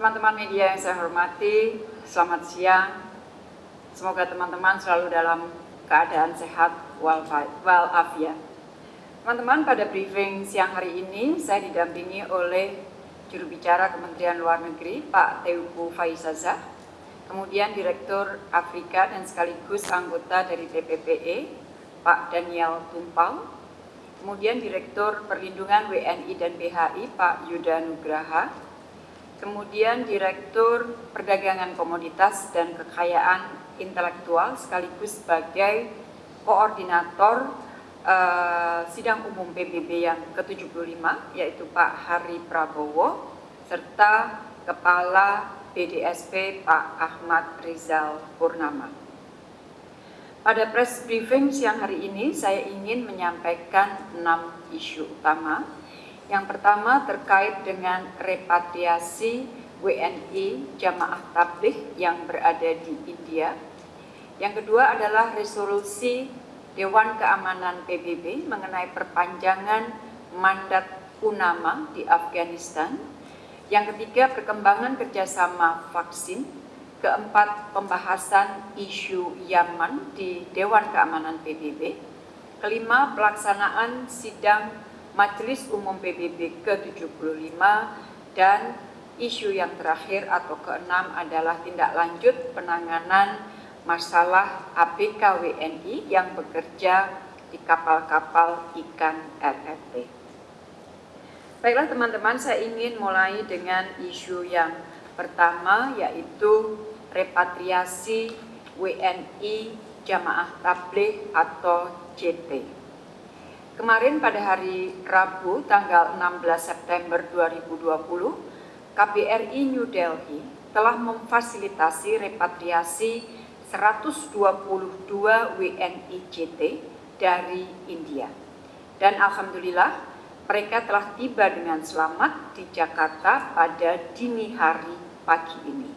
Teman-teman media yang saya hormati, selamat siang. Semoga teman-teman selalu dalam keadaan sehat walafiat. Teman-teman, pada briefing siang hari ini saya didampingi oleh juru bicara Kementerian Luar Negeri, Pak Teuku Faizaza, kemudian Direktur Afrika dan sekaligus anggota dari TPPE, Pak Daniel Tumpal, kemudian Direktur Perlindungan WNI dan BHI, Pak Yuda Nugraha, kemudian Direktur Perdagangan Komoditas dan Kekayaan Intelektual sekaligus sebagai koordinator uh, sidang umum PBB yang ke-75 yaitu Pak Hari Prabowo serta Kepala BDSP Pak Ahmad Rizal Purnama. Pada press briefing siang hari ini saya ingin menyampaikan enam isu utama yang pertama terkait dengan repatriasi WNI jamaah tabligh yang berada di India. Yang kedua adalah resolusi Dewan Keamanan PBB mengenai perpanjangan mandat UNAMA di Afghanistan. Yang ketiga, perkembangan kerjasama vaksin. Keempat, pembahasan isu Yaman di Dewan Keamanan PBB. Kelima, pelaksanaan sidang Majelis Umum PBB ke-75 dan isu yang terakhir atau keenam adalah tindak lanjut penanganan masalah ABK WNI yang bekerja di kapal-kapal ikan RRT. Baiklah teman-teman, saya ingin mulai dengan isu yang pertama yaitu repatriasi WNI Jamaah Tabligh atau JT. Kemarin pada hari Rabu tanggal 16 September 2020, KBRI New Delhi telah memfasilitasi repatriasi 122 WNI JT dari India. Dan Alhamdulillah mereka telah tiba dengan selamat di Jakarta pada dini hari pagi ini.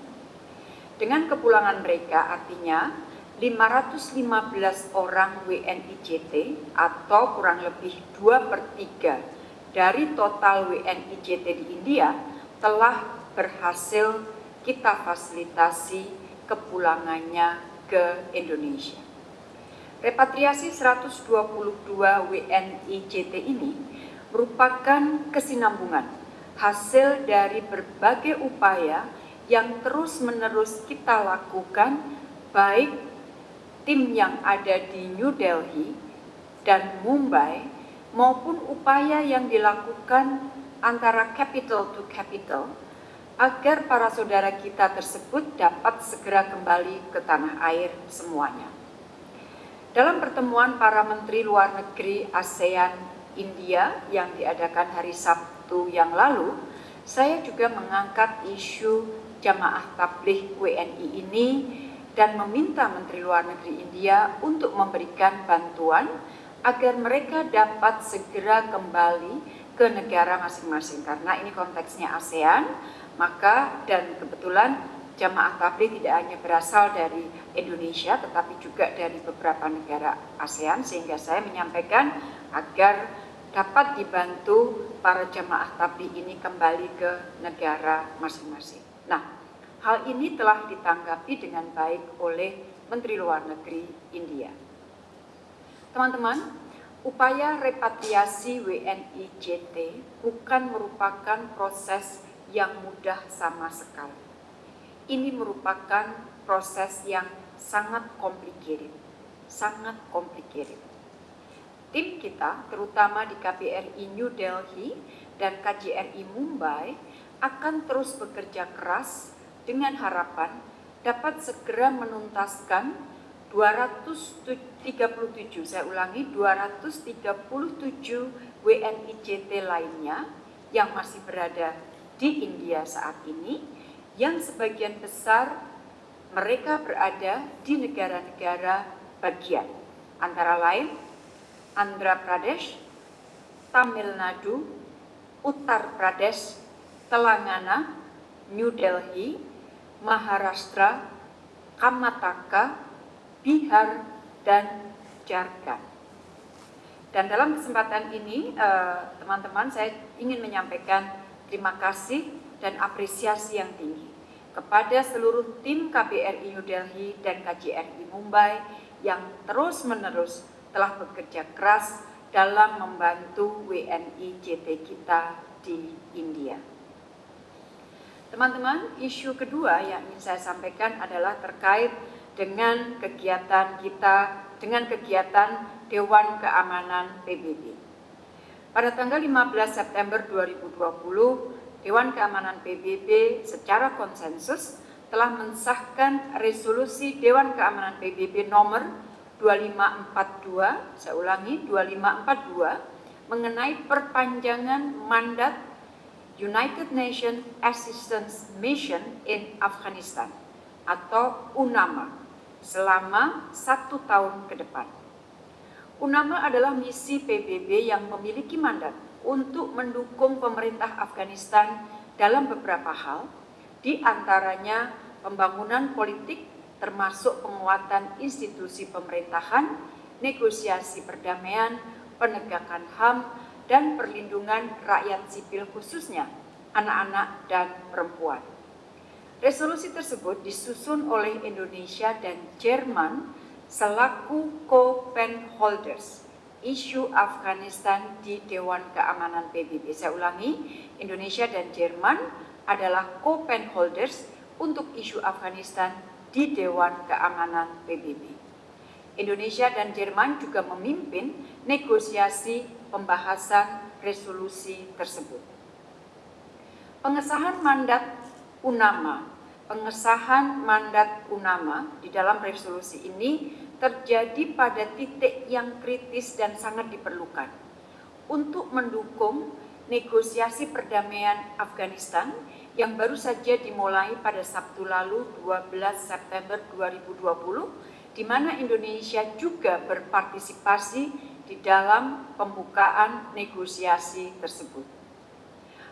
Dengan kepulangan mereka artinya 515 orang WNIJT atau kurang lebih 2 per 3 dari total WNIJT di India telah berhasil kita fasilitasi kepulangannya ke Indonesia. Repatriasi 122 WNIJT ini merupakan kesinambungan hasil dari berbagai upaya yang terus-menerus kita lakukan baik tim yang ada di New Delhi dan Mumbai maupun upaya yang dilakukan antara capital to capital agar para saudara kita tersebut dapat segera kembali ke tanah air semuanya. Dalam pertemuan para menteri luar negeri ASEAN India yang diadakan hari Sabtu yang lalu, saya juga mengangkat isu jamaah tabligh WNI ini dan meminta Menteri Luar Negeri India untuk memberikan bantuan agar mereka dapat segera kembali ke negara masing-masing karena ini konteksnya ASEAN maka dan kebetulan jamaah tabligh tidak hanya berasal dari Indonesia tetapi juga dari beberapa negara ASEAN sehingga saya menyampaikan agar dapat dibantu para jamaah tabligh ini kembali ke negara masing-masing. Nah, Hal ini telah ditanggapi dengan baik oleh Menteri Luar Negeri India. Teman-teman, upaya repatriasi WNI JT bukan merupakan proses yang mudah sama sekali. Ini merupakan proses yang sangat complicated, sangat complicated. Tim kita, terutama di KBRI New Delhi dan KJRI Mumbai, akan terus bekerja keras dengan harapan dapat segera menuntaskan 237, saya ulangi 237 WNIJT lainnya yang masih berada di India saat ini yang sebagian besar mereka berada di negara-negara bagian. Antara lain Andhra Pradesh, Tamil Nadu, Uttar Pradesh, Telangana, New Delhi, Maharashtra, Kamataka, Bihar, dan Jharkhand. Dan dalam kesempatan ini, eh, teman-teman, saya ingin menyampaikan terima kasih dan apresiasi yang tinggi kepada seluruh tim KBRI New Delhi dan KJRI Mumbai yang terus-menerus telah bekerja keras dalam membantu WNI JT kita di India. Teman-teman, isu kedua yang ingin saya sampaikan adalah terkait dengan kegiatan kita, dengan kegiatan Dewan Keamanan PBB. Pada tanggal 15 September 2020, Dewan Keamanan PBB secara konsensus telah mensahkan resolusi Dewan Keamanan PBB nomor 2542, saya ulangi 2542, mengenai perpanjangan mandat United Nations Assistance Mission in Afghanistan atau UNAMA selama satu tahun ke depan. UNAMA adalah misi PBB yang memiliki mandat untuk mendukung pemerintah Afghanistan dalam beberapa hal, di antaranya pembangunan politik termasuk penguatan institusi pemerintahan, negosiasi perdamaian, penegakan HAM, dan perlindungan rakyat sipil khususnya anak-anak dan perempuan. Resolusi tersebut disusun oleh Indonesia dan Jerman selaku co-pen holders isu Afghanistan di Dewan Keamanan PBB. Saya ulangi, Indonesia dan Jerman adalah co-pen holders untuk isu Afghanistan di Dewan Keamanan PBB. Indonesia dan Jerman juga memimpin negosiasi pembahasan resolusi tersebut. Pengesahan mandat UNAMA, pengesahan mandat UNAMA di dalam resolusi ini terjadi pada titik yang kritis dan sangat diperlukan untuk mendukung negosiasi perdamaian Afghanistan yang baru saja dimulai pada Sabtu lalu 12 September 2020 di mana Indonesia juga berpartisipasi di dalam pembukaan negosiasi tersebut.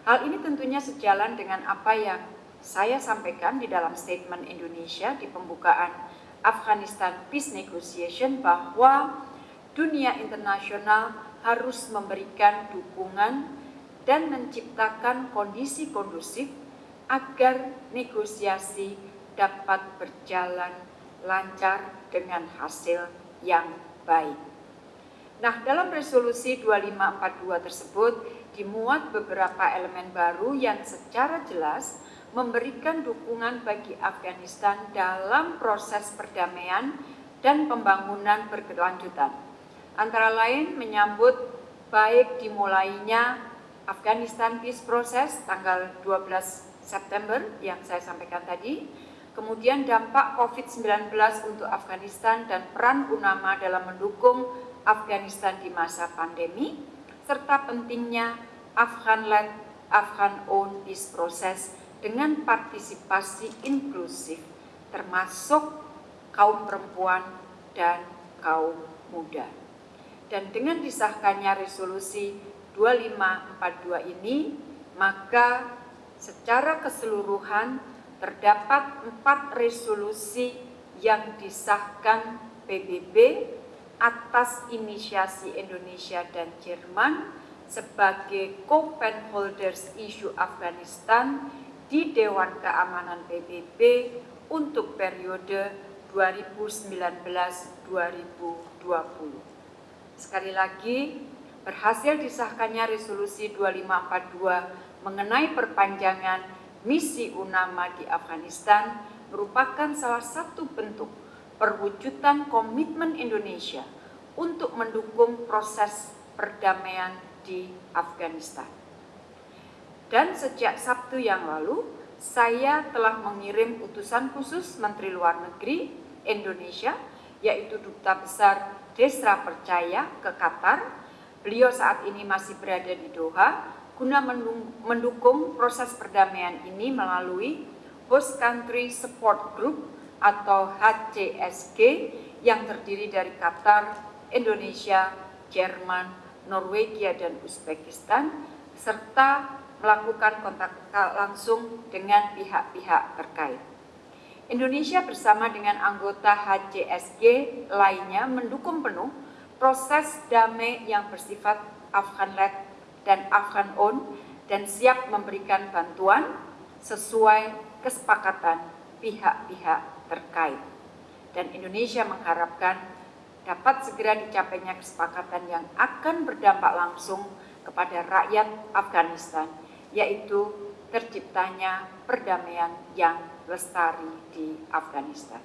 Hal ini tentunya sejalan dengan apa yang saya sampaikan di dalam statement Indonesia di pembukaan Afghanistan Peace Negotiation bahwa dunia internasional harus memberikan dukungan dan menciptakan kondisi kondusif agar negosiasi dapat berjalan lancar dengan hasil yang baik. Nah, dalam resolusi 2542 tersebut dimuat beberapa elemen baru yang secara jelas memberikan dukungan bagi Afghanistan dalam proses perdamaian dan pembangunan berkelanjutan. Antara lain menyambut baik dimulainya Afghanistan Peace Process tanggal 12 September yang saya sampaikan tadi, kemudian dampak COVID-19 untuk Afghanistan dan peran UNAMA dalam mendukung Afghanistan di masa pandemi, serta pentingnya Afghan-led, Afghan-owned peace process dengan partisipasi inklusif termasuk kaum perempuan dan kaum muda. Dan dengan disahkannya resolusi 2542 ini, maka secara keseluruhan terdapat empat resolusi yang disahkan PBB atas inisiasi Indonesia dan Jerman sebagai co-pen holders isu Afghanistan di Dewan Keamanan PBB untuk periode 2019-2020. Sekali lagi, berhasil disahkannya resolusi 2542 mengenai perpanjangan misi UNAMA di Afghanistan merupakan salah satu bentuk perwujudan komitmen Indonesia untuk mendukung proses perdamaian di Afghanistan. Dan sejak Sabtu yang lalu, saya telah mengirim utusan khusus Menteri Luar Negeri Indonesia, yaitu Duta Besar Desra Percaya ke Qatar. Beliau saat ini masih berada di Doha, guna mendukung proses perdamaian ini melalui Host Country Support Group atau HCSG yang terdiri dari Qatar, Indonesia, Jerman, Norwegia, dan Uzbekistan, serta melakukan kontak langsung dengan pihak-pihak terkait. Indonesia bersama dengan anggota HCSG lainnya mendukung penuh proses damai yang bersifat Afghan-led dan Afghan-owned dan siap memberikan bantuan sesuai kesepakatan pihak-pihak terkait. Dan Indonesia mengharapkan dapat segera dicapainya kesepakatan yang akan berdampak langsung kepada rakyat Afghanistan, yaitu terciptanya perdamaian yang lestari di Afghanistan.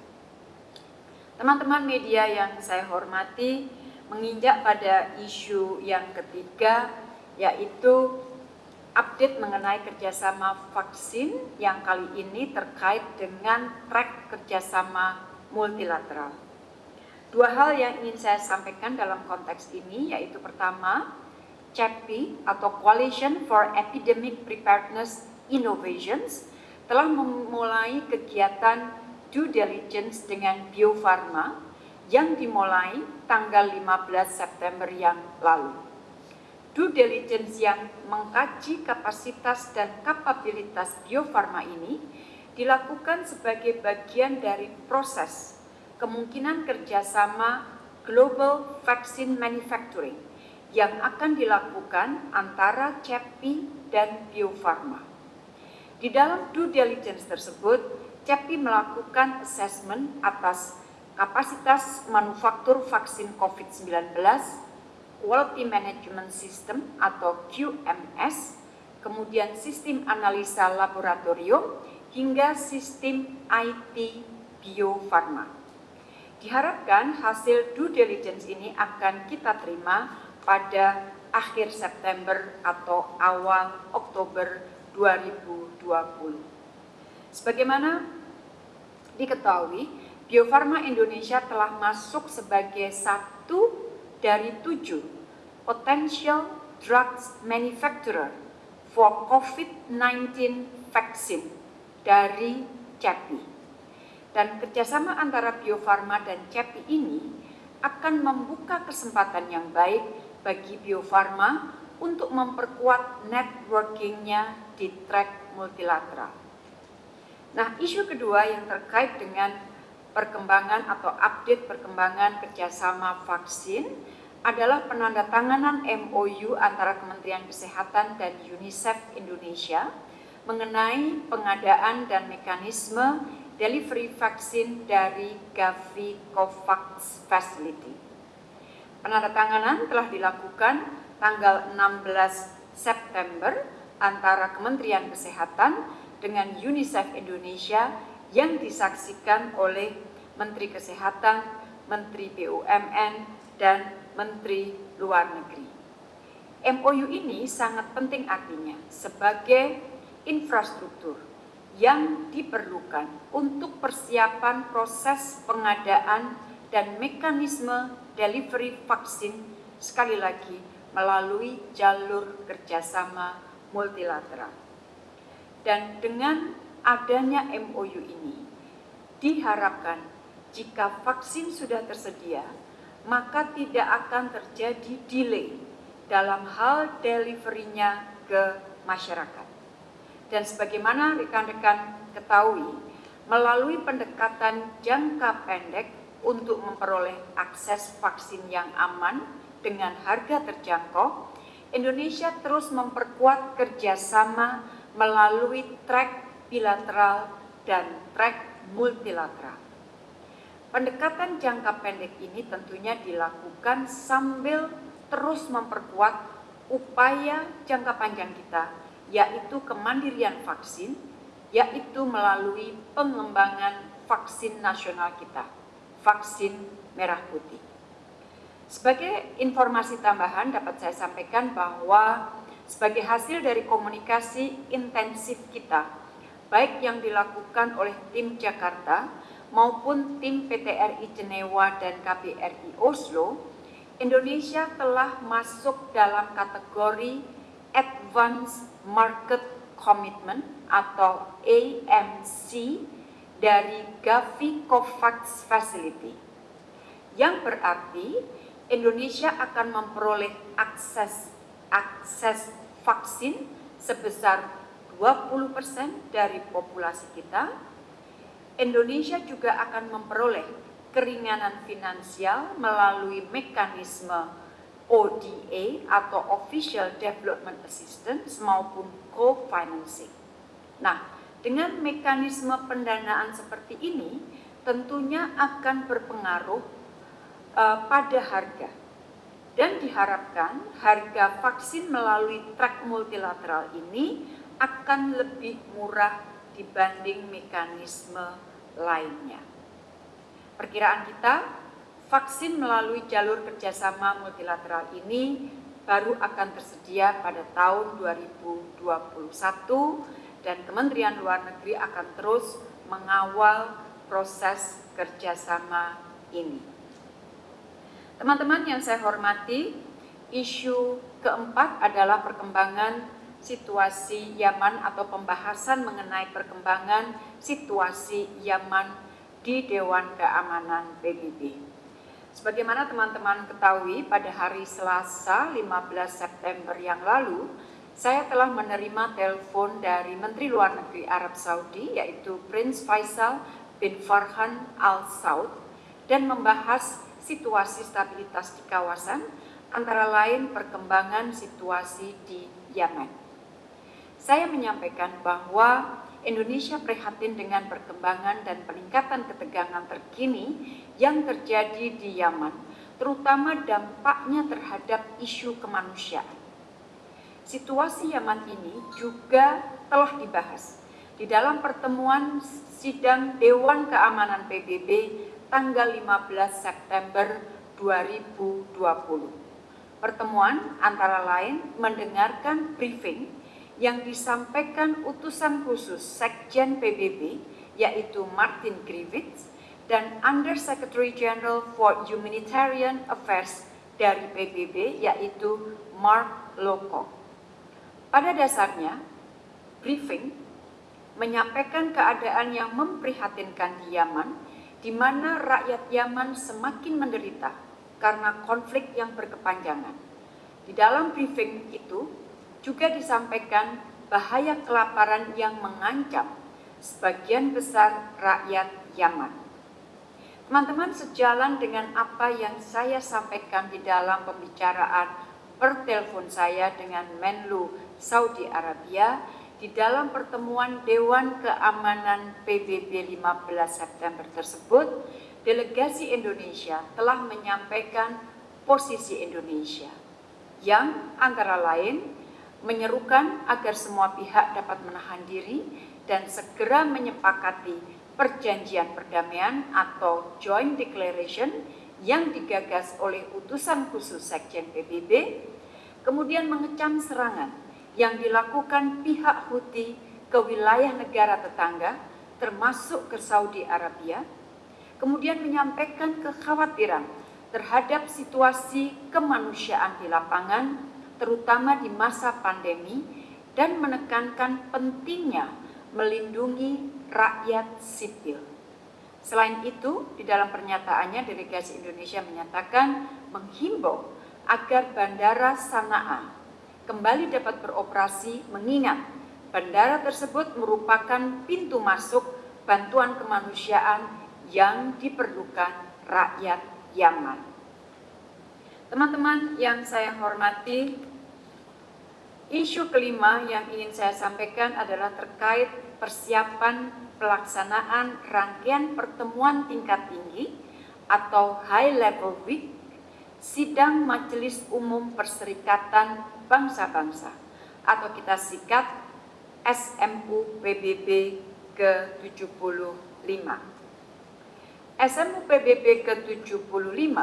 Teman-teman media yang saya hormati, menginjak pada isu yang ketiga, yaitu update mengenai kerjasama vaksin yang kali ini terkait dengan track kerjasama multilateral. Dua hal yang ingin saya sampaikan dalam konteks ini yaitu pertama, CEPI atau Coalition for Epidemic Preparedness Innovations telah memulai kegiatan due diligence dengan Bio Farma yang dimulai tanggal 15 September yang lalu due diligence yang mengkaji kapasitas dan kapabilitas Bio Farma ini dilakukan sebagai bagian dari proses kemungkinan kerjasama global vaccine manufacturing yang akan dilakukan antara CEPI dan Bio Farma. Di dalam due diligence tersebut, CEPI melakukan assessment atas kapasitas manufaktur vaksin COVID-19 Quality Management System atau QMS, kemudian sistem analisa laboratorium, hingga sistem IT Bio Farma. Diharapkan hasil due diligence ini akan kita terima pada akhir September atau awal Oktober 2020. Sebagaimana diketahui, Bio Farma Indonesia telah masuk sebagai satu dari tujuh potential drugs manufacturer for COVID-19 vaksin dari CEPI. Dan kerjasama antara Bio Farma dan CEPI ini akan membuka kesempatan yang baik bagi Bio Farma untuk memperkuat networkingnya di track multilateral. Nah, isu kedua yang terkait dengan perkembangan atau update perkembangan kerjasama vaksin adalah penandatanganan MOU antara Kementerian Kesehatan dan UNICEF Indonesia mengenai pengadaan dan mekanisme delivery vaksin dari Gavi COVAX Facility. Penandatanganan telah dilakukan tanggal 16 September antara Kementerian Kesehatan dengan UNICEF Indonesia yang disaksikan oleh Menteri Kesehatan, Menteri BUMN, dan Menteri Luar Negeri. MOU ini sangat penting artinya sebagai infrastruktur yang diperlukan untuk persiapan proses pengadaan dan mekanisme delivery vaksin sekali lagi melalui jalur kerjasama multilateral. Dan dengan adanya MOU ini diharapkan jika vaksin sudah tersedia, maka tidak akan terjadi delay dalam hal deliverynya ke masyarakat. Dan sebagaimana rekan-rekan ketahui, melalui pendekatan jangka pendek untuk memperoleh akses vaksin yang aman dengan harga terjangkau, Indonesia terus memperkuat kerjasama melalui track bilateral dan track multilateral. Pendekatan jangka pendek ini tentunya dilakukan sambil terus memperkuat upaya jangka panjang kita, yaitu kemandirian vaksin, yaitu melalui pengembangan vaksin nasional kita, vaksin merah putih. Sebagai informasi tambahan dapat saya sampaikan bahwa sebagai hasil dari komunikasi intensif kita, baik yang dilakukan oleh tim Jakarta maupun tim PTRI Jenewa dan KBRI Oslo, Indonesia telah masuk dalam kategori Advanced Market Commitment atau AMC dari Gavi COVAX Facility. Yang berarti Indonesia akan memperoleh akses akses vaksin sebesar 20% dari populasi kita Indonesia juga akan memperoleh keringanan finansial melalui mekanisme ODA atau Official Development Assistance maupun co-financing. Nah, dengan mekanisme pendanaan seperti ini tentunya akan berpengaruh uh, pada harga dan diharapkan harga vaksin melalui track multilateral ini akan lebih murah dibanding mekanisme lainnya. Perkiraan kita, vaksin melalui jalur kerjasama multilateral ini baru akan tersedia pada tahun 2021 dan Kementerian Luar Negeri akan terus mengawal proses kerjasama ini. Teman-teman yang saya hormati, isu keempat adalah perkembangan situasi Yaman atau pembahasan mengenai perkembangan situasi Yaman di Dewan Keamanan PBB. Sebagaimana teman-teman ketahui, pada hari Selasa 15 September yang lalu, saya telah menerima telepon dari Menteri Luar Negeri Arab Saudi, yaitu Prince Faisal bin Farhan Al Saud, dan membahas situasi stabilitas di kawasan, antara lain perkembangan situasi di Yemen. Saya menyampaikan bahwa Indonesia prihatin dengan perkembangan dan peningkatan ketegangan terkini yang terjadi di Yaman, terutama dampaknya terhadap isu kemanusiaan. Situasi Yaman ini juga telah dibahas di dalam pertemuan sidang Dewan Keamanan PBB tanggal 15 September 2020. Pertemuan antara lain mendengarkan briefing yang disampaikan utusan khusus Sekjen PBB yaitu Martin Griffiths dan Under Secretary General for Humanitarian Affairs dari PBB yaitu Mark Lowcock. Pada dasarnya, briefing menyampaikan keadaan yang memprihatinkan di Yaman, di mana rakyat Yaman semakin menderita karena konflik yang berkepanjangan. Di dalam briefing itu, juga disampaikan bahaya kelaparan yang mengancam sebagian besar rakyat Yaman. Teman-teman, sejalan dengan apa yang saya sampaikan di dalam pembicaraan per telepon saya dengan Menlu Saudi Arabia di dalam pertemuan Dewan Keamanan PBB 15 September tersebut, delegasi Indonesia telah menyampaikan posisi Indonesia yang antara lain menyerukan agar semua pihak dapat menahan diri dan segera menyepakati perjanjian perdamaian atau Joint Declaration yang digagas oleh utusan khusus Sekjen PBB, kemudian mengecam serangan yang dilakukan pihak Houthi ke wilayah negara tetangga, termasuk ke Saudi Arabia, kemudian menyampaikan kekhawatiran terhadap situasi kemanusiaan di lapangan terutama di masa pandemi dan menekankan pentingnya melindungi rakyat sipil. Selain itu, di dalam pernyataannya delegasi Indonesia menyatakan menghimbau agar Bandara Sanaa kembali dapat beroperasi mengingat bandara tersebut merupakan pintu masuk bantuan kemanusiaan yang diperlukan rakyat Yaman. Teman-teman yang saya hormati, isu kelima yang ingin saya sampaikan adalah terkait persiapan pelaksanaan rangkaian pertemuan tingkat tinggi atau High Level Week Sidang Majelis Umum Perserikatan Bangsa-Bangsa atau kita sikat SMU PBB ke-75. SMU PBB ke-75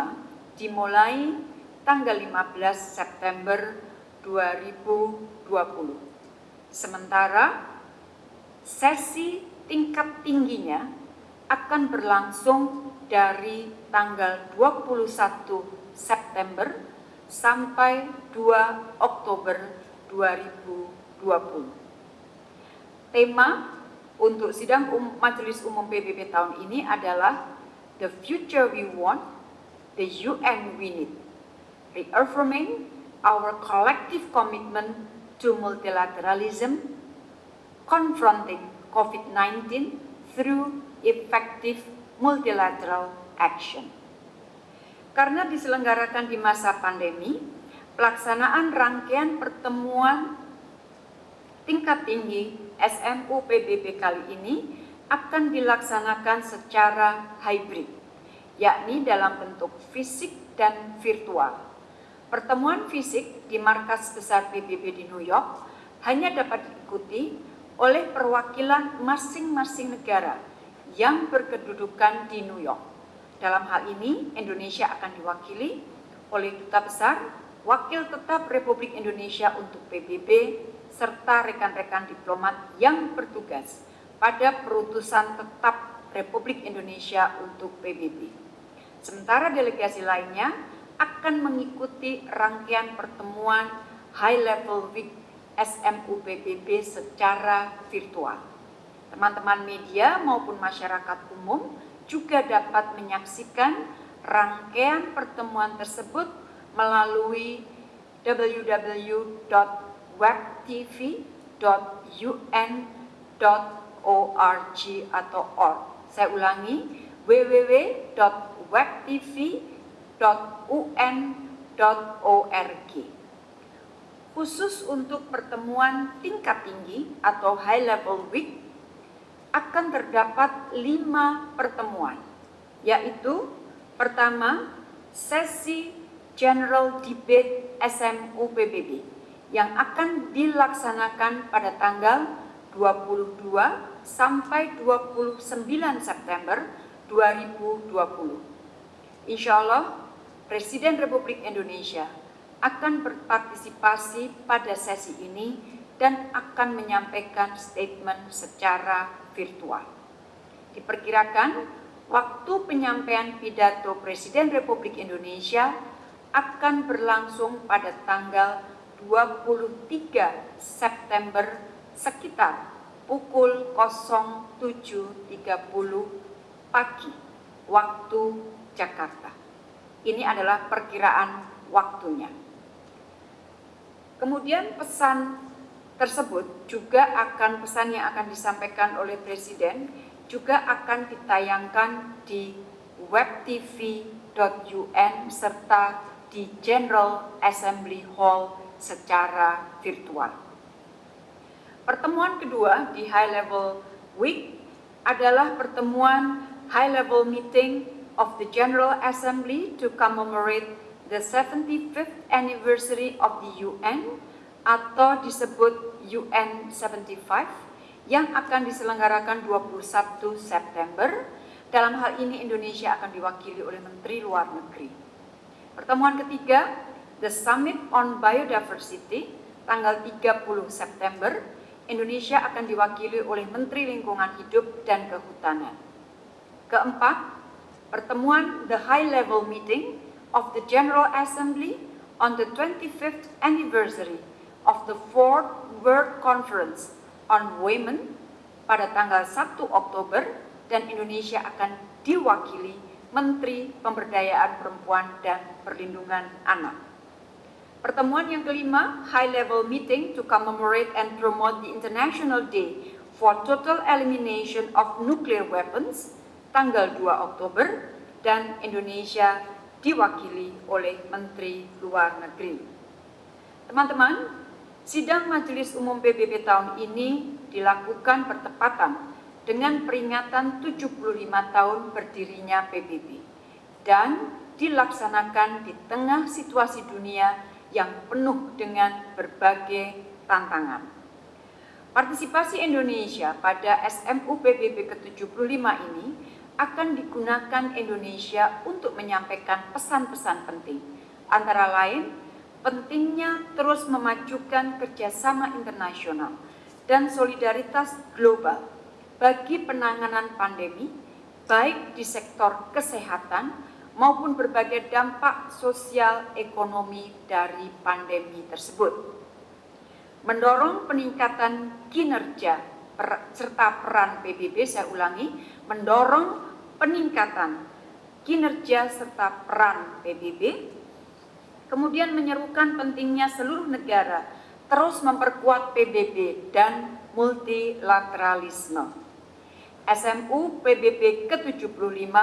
dimulai tanggal 15 September 2020. Sementara sesi tingkat tingginya akan berlangsung dari tanggal 21 September sampai 2 Oktober 2020. Tema untuk sidang um, Majelis Umum PBB tahun ini adalah The Future We Want, The UN We Need reaffirming our collective commitment to multilateralism, confronting COVID-19 through effective multilateral action. Karena diselenggarakan di masa pandemi, pelaksanaan rangkaian pertemuan tingkat tinggi SMU PBB kali ini akan dilaksanakan secara hybrid, yakni dalam bentuk fisik dan virtual. Pertemuan fisik di markas besar PBB di New York hanya dapat diikuti oleh perwakilan masing-masing negara yang berkedudukan di New York. Dalam hal ini, Indonesia akan diwakili oleh Duta Besar, Wakil Tetap Republik Indonesia untuk PBB, serta rekan-rekan diplomat yang bertugas pada perutusan tetap Republik Indonesia untuk PBB. Sementara delegasi lainnya akan mengikuti rangkaian pertemuan High Level Week SMU PBB secara virtual. Teman-teman media maupun masyarakat umum juga dapat menyaksikan rangkaian pertemuan tersebut melalui www.webtv.un.org atau org. Saya ulangi, www.webtv.un.org khusus untuk pertemuan tingkat tinggi atau high level week akan terdapat lima pertemuan, yaitu pertama sesi General Debate SMU PBB yang akan dilaksanakan pada tanggal 22 sampai 29 September 2020. Insya Allah, Presiden Republik Indonesia akan berpartisipasi pada sesi ini dan akan menyampaikan statement secara virtual. Diperkirakan waktu penyampaian pidato Presiden Republik Indonesia akan berlangsung pada tanggal 23 September sekitar pukul 07.30 pagi waktu Jakarta. Ini adalah perkiraan waktunya. Kemudian pesan tersebut juga akan pesan yang akan disampaikan oleh Presiden juga akan ditayangkan di webtv.un serta di General Assembly Hall secara virtual. Pertemuan kedua di High Level Week adalah pertemuan High Level Meeting of the General Assembly to commemorate the 75th anniversary of the UN atau disebut UN 75 yang akan diselenggarakan 21 September. Dalam hal ini Indonesia akan diwakili oleh Menteri Luar Negeri. Pertemuan ketiga, The Summit on Biodiversity, tanggal 30 September, Indonesia akan diwakili oleh Menteri Lingkungan Hidup dan Kehutanan. Keempat, pertemuan The High Level Meeting of the General Assembly on the 25th anniversary of the Fourth World Conference on Women pada tanggal 1 Oktober dan Indonesia akan diwakili Menteri Pemberdayaan Perempuan dan Perlindungan Anak. Pertemuan yang kelima, High Level Meeting to commemorate and promote the International Day for Total Elimination of Nuclear Weapons, tanggal 2 Oktober, dan Indonesia diwakili oleh Menteri Luar Negeri. Teman-teman, sidang Majelis Umum PBB tahun ini dilakukan bertepatan dengan peringatan 75 tahun berdirinya PBB dan dilaksanakan di tengah situasi dunia yang penuh dengan berbagai tantangan. Partisipasi Indonesia pada SMU PBB ke-75 ini akan digunakan Indonesia untuk menyampaikan pesan-pesan penting. Antara lain, pentingnya terus memajukan kerjasama internasional dan solidaritas global bagi penanganan pandemi, baik di sektor kesehatan maupun berbagai dampak sosial ekonomi dari pandemi tersebut. Mendorong peningkatan kinerja serta peran PBB, saya ulangi, mendorong peningkatan kinerja serta peran PBB, kemudian menyerukan pentingnya seluruh negara terus memperkuat PBB dan multilateralisme. SMU PBB ke-75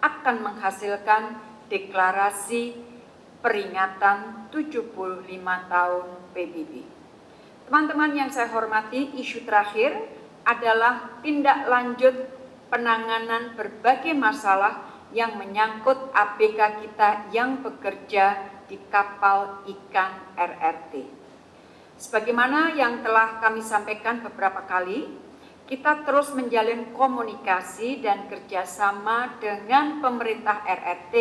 akan menghasilkan deklarasi peringatan 75 tahun PBB. Teman-teman yang saya hormati, isu terakhir adalah tindak lanjut penanganan berbagai masalah yang menyangkut ABK kita yang bekerja di kapal ikan RRT. Sebagaimana yang telah kami sampaikan beberapa kali, kita terus menjalin komunikasi dan kerjasama dengan pemerintah RRT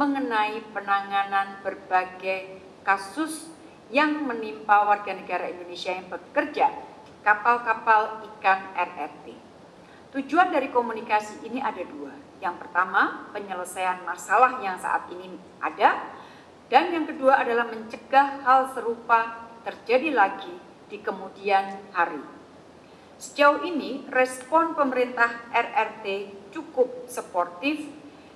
mengenai penanganan berbagai kasus yang menimpa warga negara Indonesia yang bekerja di kapal-kapal ikan RRT. Tujuan dari komunikasi ini ada dua. Yang pertama, penyelesaian masalah yang saat ini ada, dan yang kedua adalah mencegah hal serupa terjadi lagi di kemudian hari. Sejauh ini, respon pemerintah RRT cukup sportif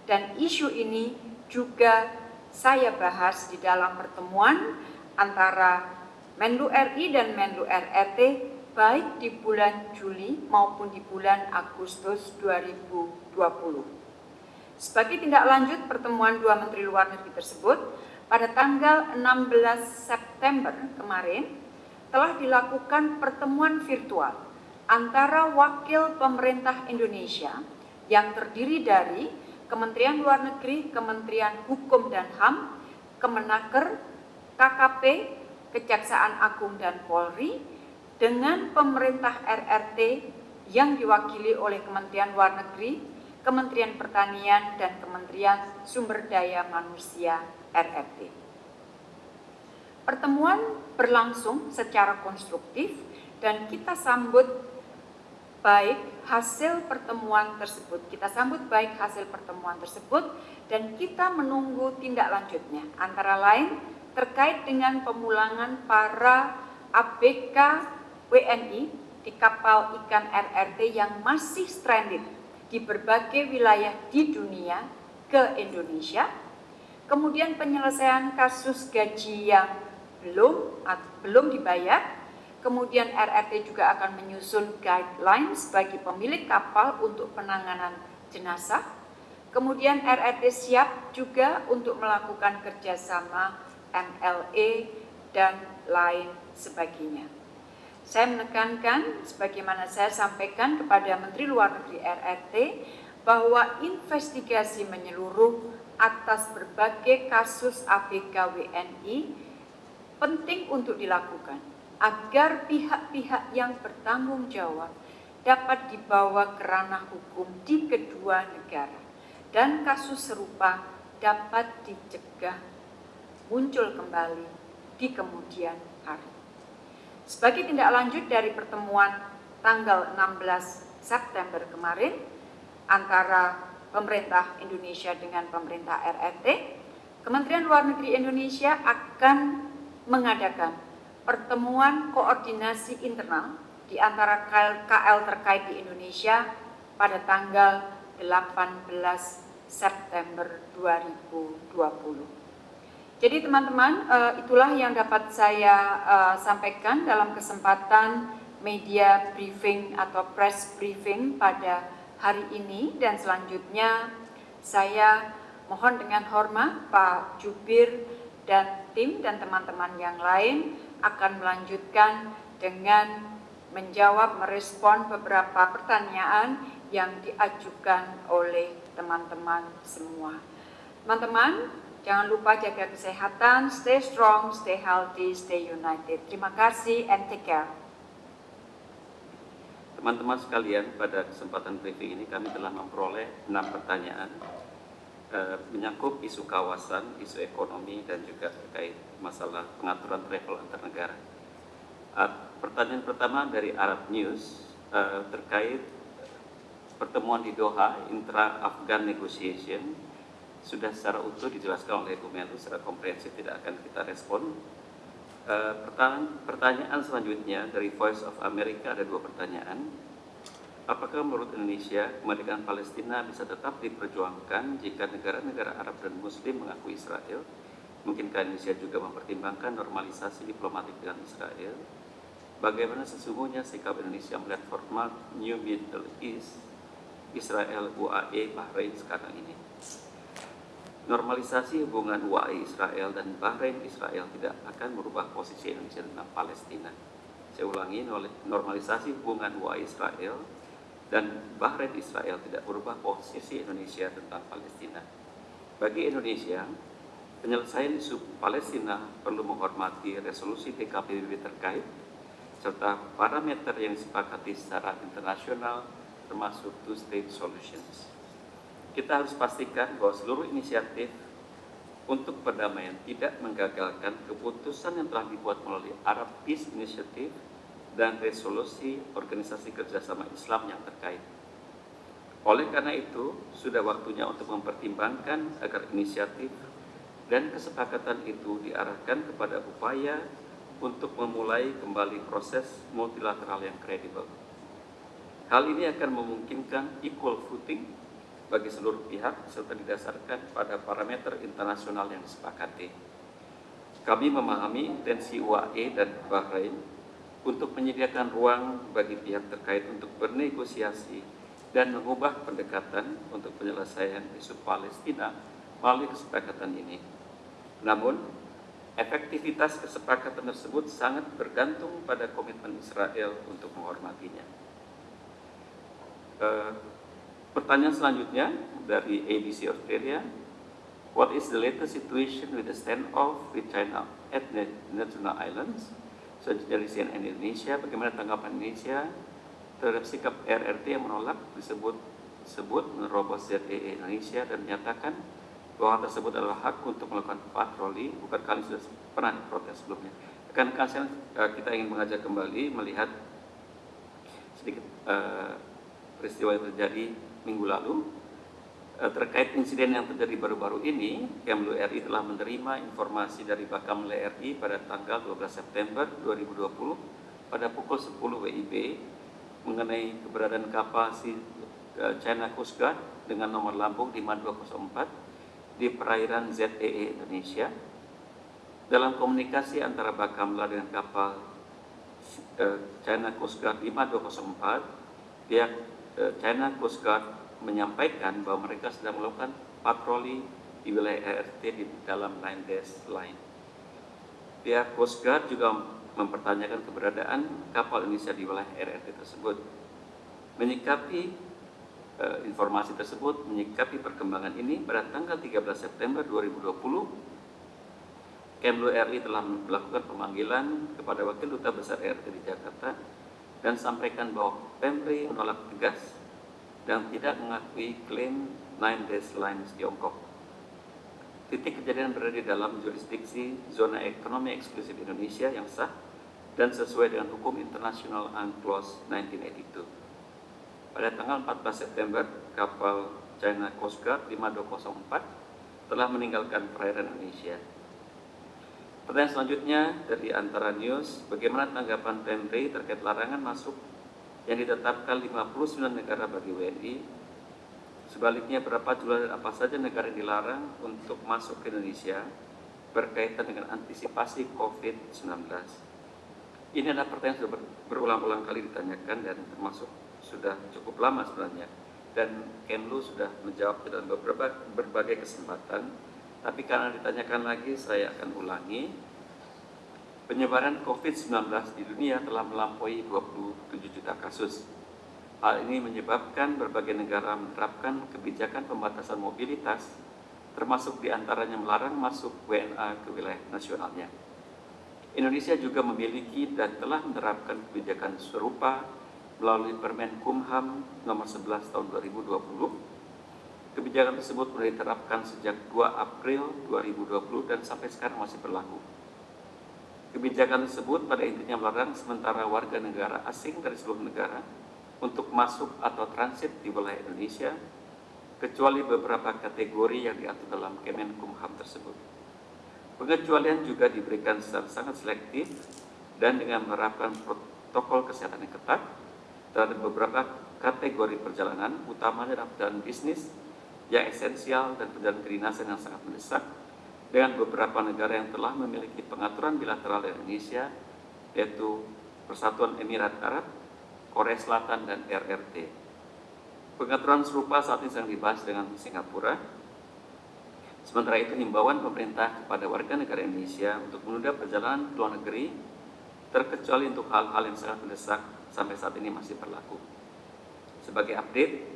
dan isu ini juga saya bahas di dalam pertemuan antara Menlu RI dan Menlu RRT baik di bulan Juli maupun di bulan Agustus 2020. Sebagai tindak lanjut pertemuan dua Menteri Luar Negeri tersebut, pada tanggal 16 September kemarin telah dilakukan pertemuan virtual antara wakil pemerintah Indonesia yang terdiri dari Kementerian Luar Negeri, Kementerian Hukum dan HAM, Kemenaker, KKP, Kejaksaan Agung dan Polri, dengan pemerintah RRT yang diwakili oleh Kementerian Luar Negeri, Kementerian Pertanian, dan Kementerian Sumber Daya Manusia RRT. Pertemuan berlangsung secara konstruktif dan kita sambut baik hasil pertemuan tersebut. Kita sambut baik hasil pertemuan tersebut dan kita menunggu tindak lanjutnya. Antara lain terkait dengan pemulangan para ABK WNI di kapal ikan RRT yang masih stranded di berbagai wilayah di dunia ke Indonesia. Kemudian penyelesaian kasus gaji yang belum belum dibayar. Kemudian RRT juga akan menyusun guidelines bagi pemilik kapal untuk penanganan jenazah. Kemudian RRT siap juga untuk melakukan kerjasama MLE dan lain sebagainya. Saya menekankan, sebagaimana saya sampaikan kepada Menteri Luar Negeri RRT, bahwa investigasi menyeluruh atas berbagai kasus ABK WNI penting untuk dilakukan agar pihak-pihak yang bertanggung jawab dapat dibawa ke ranah hukum di kedua negara dan kasus serupa dapat dicegah muncul kembali di kemudian hari. Sebagai tindak lanjut dari pertemuan tanggal 16 September kemarin antara pemerintah Indonesia dengan pemerintah RRT, Kementerian Luar Negeri Indonesia akan mengadakan pertemuan koordinasi internal di antara KL terkait di Indonesia pada tanggal 18 September 2020. Jadi teman-teman, uh, itulah yang dapat saya uh, sampaikan dalam kesempatan media briefing atau press briefing pada hari ini dan selanjutnya saya mohon dengan hormat Pak Jubir dan tim dan teman-teman yang lain akan melanjutkan dengan menjawab merespon beberapa pertanyaan yang diajukan oleh teman-teman semua. Teman-teman, Jangan lupa jaga kesehatan, stay strong, stay healthy, stay united. Terima kasih and take care. Teman-teman sekalian, pada kesempatan briefing ini kami telah memperoleh enam pertanyaan eh, menyangkut isu kawasan, isu ekonomi, dan juga terkait masalah pengaturan travel antar negara. Uh, pertanyaan pertama dari Arab News uh, terkait pertemuan di Doha, intra-Afghan negotiation, sudah secara utuh dijelaskan oleh Bu Menlu secara komprehensif tidak akan kita respon. Uh, pertanyaan, pertanyaan selanjutnya dari Voice of America ada dua pertanyaan. Apakah menurut Indonesia kemerdekaan Palestina bisa tetap diperjuangkan jika negara-negara Arab dan Muslim mengakui Israel? Mungkinkah Indonesia juga mempertimbangkan normalisasi diplomatik dengan Israel? Bagaimana sesungguhnya sikap Indonesia melihat format New Middle East, Israel, UAE, Bahrain sekarang ini? Normalisasi hubungan UAE Israel dan Bahrain Israel tidak akan merubah posisi Indonesia tentang Palestina. saya ulangi, normalisasi hubungan UAE Israel dan Bahrain Israel tidak berubah posisi Indonesia tentang Palestina. Bagi Indonesia, penyelesaian isu Palestina perlu menghormati resolusi PKPBB terkait serta parameter yang disepakati secara internasional termasuk two-state solutions. Kita harus pastikan bahwa seluruh inisiatif untuk perdamaian tidak menggagalkan keputusan yang telah dibuat melalui Arab Peace Initiative dan resolusi Organisasi Kerjasama Islam yang terkait. Oleh karena itu, sudah waktunya untuk mempertimbangkan agar inisiatif dan kesepakatan itu diarahkan kepada upaya untuk memulai kembali proses multilateral yang kredibel. Hal ini akan memungkinkan equal footing bagi seluruh pihak serta didasarkan pada parameter internasional yang disepakati. Kami memahami intensi UAE dan Bahrain untuk menyediakan ruang bagi pihak terkait untuk bernegosiasi dan mengubah pendekatan untuk penyelesaian isu Palestina melalui kesepakatan ini. Namun, efektivitas kesepakatan tersebut sangat bergantung pada komitmen Israel untuk menghormatinya. Uh, Pertanyaan selanjutnya dari ABC Australia. What is the latest situation with the standoff with China at the Natuna Islands? So, dari CNN Indonesia, bagaimana tanggapan Indonesia terhadap sikap RRT yang menolak disebut sebut menerobos ZEE Indonesia dan menyatakan bahwa tersebut adalah hak untuk melakukan patroli, bukan kali sudah pernah diprotes sebelumnya. Kan kita ingin mengajak kembali melihat sedikit uh, peristiwa yang terjadi minggu lalu eh, terkait insiden yang terjadi baru-baru ini, Kemlu RI telah menerima informasi dari Bakamla RI pada tanggal 12 September 2020 pada pukul 10 WIB mengenai keberadaan kapal si eh, China Coast Guard dengan nomor lambung 5204 di perairan ZEE e Indonesia. Dalam komunikasi antara Bakamla dengan kapal eh, China Coast Guard 5204, pihak China Coast Guard menyampaikan bahwa mereka sedang melakukan patroli di wilayah RT di dalam line dash line. Pihak Coast Guard juga mempertanyakan keberadaan kapal Indonesia di wilayah RRT tersebut. Menyikapi uh, informasi tersebut, menyikapi perkembangan ini pada tanggal 13 September 2020, Kemlu RI telah melakukan pemanggilan kepada Wakil Duta Besar RT di Jakarta dan sampaikan bahwa Pemri menolak tegas dan tidak mengakui klaim Nine Days Lines Tiongkok. Titik kejadian berada di dalam jurisdiksi zona ekonomi eksklusif Indonesia yang sah dan sesuai dengan hukum internasional UNCLOS 1982. Pada tanggal 14 September, kapal China Coast Guard 5204 telah meninggalkan perairan Indonesia. Pertanyaan selanjutnya dari Antara News, bagaimana tanggapan Pemri terkait larangan masuk yang ditetapkan 59 negara bagi WNI. Sebaliknya berapa jumlah dan apa saja negara yang dilarang untuk masuk ke Indonesia berkaitan dengan antisipasi COVID-19. Ini adalah pertanyaan yang sudah berulang-ulang kali ditanyakan dan termasuk sudah cukup lama sebenarnya. Dan Kemlu sudah menjawab dalam beberapa berbagai kesempatan, tapi karena ditanyakan lagi saya akan ulangi Penyebaran COVID-19 di dunia telah melampaui 27 juta kasus. Hal ini menyebabkan berbagai negara menerapkan kebijakan pembatasan mobilitas, termasuk di antaranya melarang masuk WNA ke wilayah nasionalnya. Indonesia juga memiliki dan telah menerapkan kebijakan serupa melalui Permen Kumham nomor 11 tahun 2020. Kebijakan tersebut mulai diterapkan sejak 2 April 2020 dan sampai sekarang masih berlaku. Kebijakan tersebut pada intinya melarang sementara warga negara asing dari seluruh negara untuk masuk atau transit di wilayah Indonesia, kecuali beberapa kategori yang diatur dalam Kemenkumham tersebut. Pengecualian juga diberikan secara sangat selektif dan dengan menerapkan protokol kesehatan yang ketat terhadap beberapa kategori perjalanan, utamanya dalam bisnis yang esensial dan perjalanan kedinasan yang sangat mendesak, dengan beberapa negara yang telah memiliki pengaturan bilateral dengan Indonesia, yaitu Persatuan Emirat Arab, Korea Selatan, dan RRT. Pengaturan serupa saat ini sedang dibahas dengan Singapura. Sementara itu, himbauan pemerintah kepada warga negara Indonesia untuk menunda perjalanan ke luar negeri terkecuali untuk hal-hal yang sangat mendesak sampai saat ini masih berlaku. Sebagai update,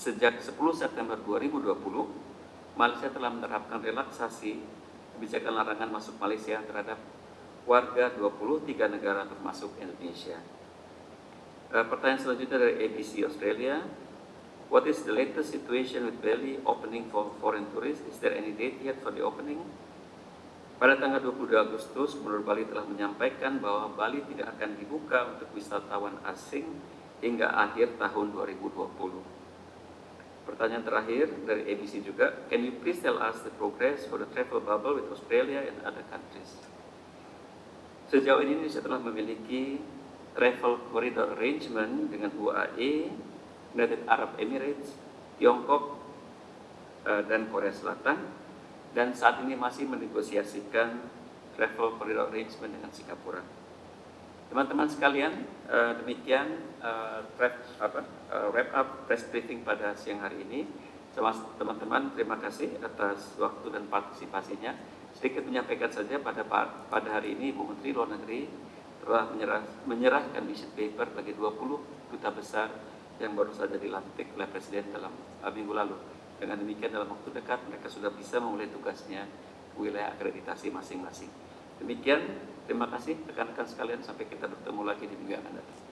sejak 10 September 2020, Malaysia telah menerapkan relaksasi kebijakan larangan masuk Malaysia terhadap warga 23 negara termasuk Indonesia. Uh, pertanyaan selanjutnya dari ABC Australia. What is the latest situation with Bali opening for foreign tourists? Is there any date yet for the opening? Pada tanggal 22 Agustus, Gubernur Bali telah menyampaikan bahwa Bali tidak akan dibuka untuk wisatawan asing hingga akhir tahun 2020. Pertanyaan terakhir dari ABC juga, can you please tell us the progress for the travel bubble with Australia and other countries? Sejauh ini Indonesia telah memiliki travel corridor arrangement dengan UAE, United Arab Emirates, Tiongkok, uh, dan Korea Selatan dan saat ini masih menegosiasikan travel corridor arrangement dengan Singapura. Teman-teman sekalian, uh, demikian uh, wrap, apa, uh, wrap up press briefing pada siang hari ini. Teman-teman, terima kasih atas waktu dan partisipasinya. Sedikit menyampaikan saja pada pada hari ini Ibu Menteri Luar Negeri telah menyerah, menyerahkan vision paper bagi 20 duta besar yang baru saja dilantik oleh Presiden dalam uh, minggu lalu. Dengan demikian dalam waktu dekat mereka sudah bisa memulai tugasnya wilayah akreditasi masing-masing. Demikian, terima kasih rekan-rekan sekalian sampai kita bertemu lagi di minggu yang akan datang.